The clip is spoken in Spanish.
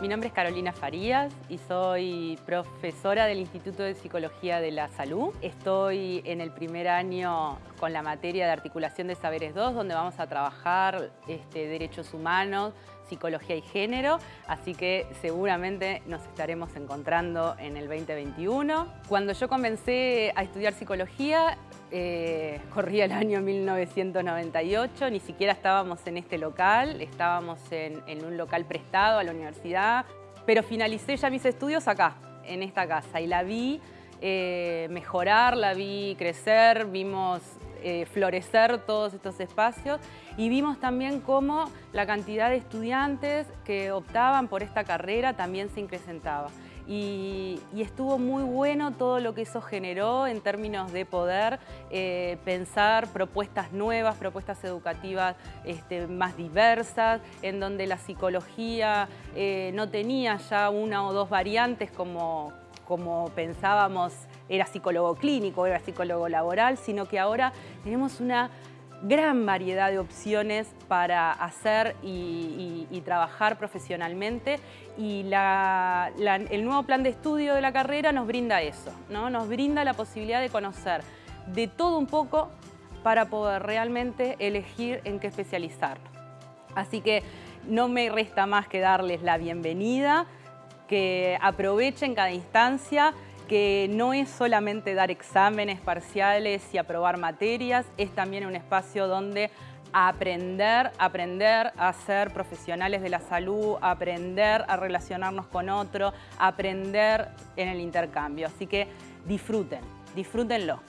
Mi nombre es Carolina Farías y soy profesora del Instituto de Psicología de la Salud. Estoy en el primer año con la materia de Articulación de Saberes 2, donde vamos a trabajar este, derechos humanos, psicología y género, así que seguramente nos estaremos encontrando en el 2021. Cuando yo comencé a estudiar psicología, eh, corría el año 1998, ni siquiera estábamos en este local, estábamos en, un local prestado a la universidad, pero finalicé ya mis estudios acá, en esta casa, y la vi eh, mejorar, la vi crecer, vimos eh, florecer todos estos espacios y vimos también cómo la cantidad de estudiantes que optaban por esta carrera también se incrementaba. Y, estuvo muy bueno todo lo que eso generó en términos de poder eh, pensar propuestas nuevas, propuestas educativas este, más diversas, en donde la psicología eh, no tenía ya una o dos variantes como, como pensábamos era psicólogo clínico, era psicólogo laboral, sino que ahora tenemos una gran variedad de opciones para hacer y, trabajar profesionalmente y el nuevo plan de estudio de la carrera nos brinda eso, ¿no? nos brinda la posibilidad de conocer de todo un poco para poder realmente elegir en qué especializar. Así que no me resta más que darles la bienvenida, que aprovechen cada instancia, que no es solamente dar exámenes parciales y aprobar materias, es también un espacio donde aprender, aprender a ser profesionales de la salud, aprender a relacionarnos con otro, aprender en el intercambio. Así que disfruten, disfrútenlo.